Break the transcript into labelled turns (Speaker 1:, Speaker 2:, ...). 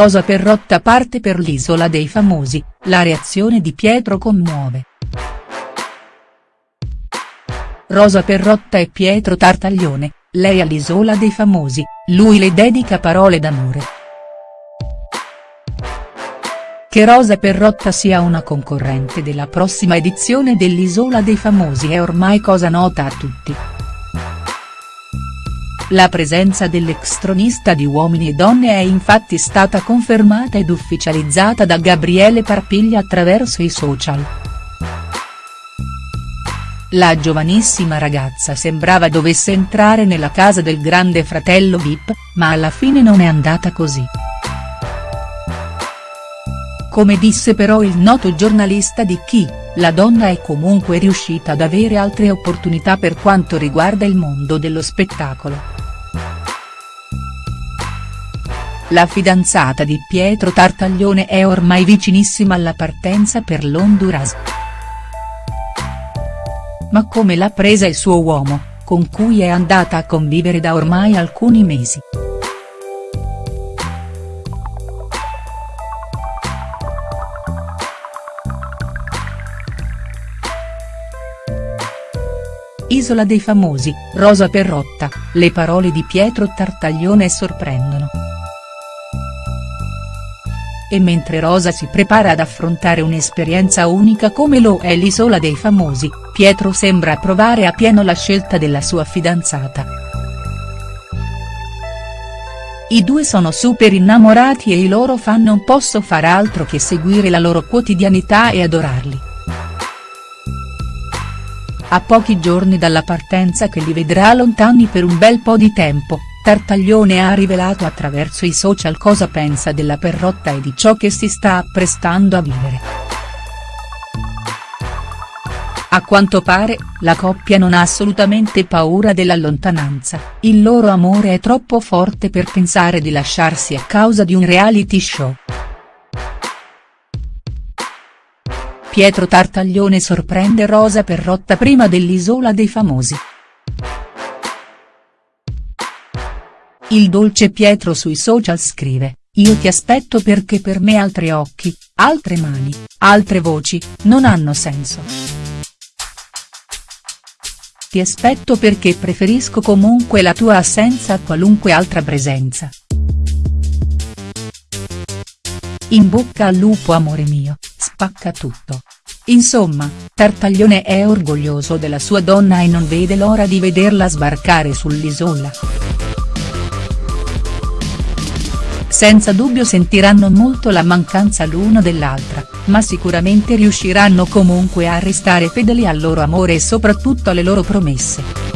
Speaker 1: Rosa Perrotta parte per l'isola dei famosi, la reazione di Pietro commuove. Rosa Perrotta e Pietro Tartaglione, lei all'isola dei famosi, lui le dedica parole d'amore. Che Rosa Perrotta sia una concorrente della prossima edizione dell'Isola dei Famosi è ormai cosa nota a tutti. La presenza dell'ex-tronista di Uomini e Donne è infatti stata confermata ed ufficializzata da Gabriele Parpiglia attraverso i social. La giovanissima ragazza sembrava dovesse entrare nella casa del grande fratello Vip, ma alla fine non è andata così. Come disse però il noto giornalista di Chi, la donna è comunque riuscita ad avere altre opportunità per quanto riguarda il mondo dello spettacolo. La fidanzata di Pietro Tartaglione è ormai vicinissima alla partenza per l'Honduras. Ma come l'ha presa il suo uomo, con cui è andata a convivere da ormai alcuni mesi. Isola dei famosi, Rosa Perrotta, le parole di Pietro Tartaglione sorprendono. E mentre Rosa si prepara ad affrontare un'esperienza unica come lo è l'Isola dei Famosi, Pietro sembra approvare a pieno la scelta della sua fidanzata. I due sono super innamorati e i loro fan non posso far altro che seguire la loro quotidianità e adorarli. A pochi giorni dalla partenza che li vedrà lontani per un bel po' di tempo, Tartaglione ha rivelato attraverso i social cosa pensa della Perrotta e di ciò che si sta apprestando a vivere. A quanto pare, la coppia non ha assolutamente paura della lontananza, il loro amore è troppo forte per pensare di lasciarsi a causa di un reality show. Pietro Tartaglione sorprende Rosa Perrotta prima dell'Isola dei Famosi. Il dolce Pietro sui social scrive, io ti aspetto perché per me altri occhi, altre mani, altre voci, non hanno senso. Ti aspetto perché preferisco comunque la tua assenza a qualunque altra presenza. In bocca al lupo amore mio, spacca tutto. Insomma, Tartaglione è orgoglioso della sua donna e non vede l'ora di vederla sbarcare sull'isola. Senza dubbio sentiranno molto la mancanza l'uno dell'altra, ma sicuramente riusciranno comunque a restare fedeli al loro amore e soprattutto alle loro promesse.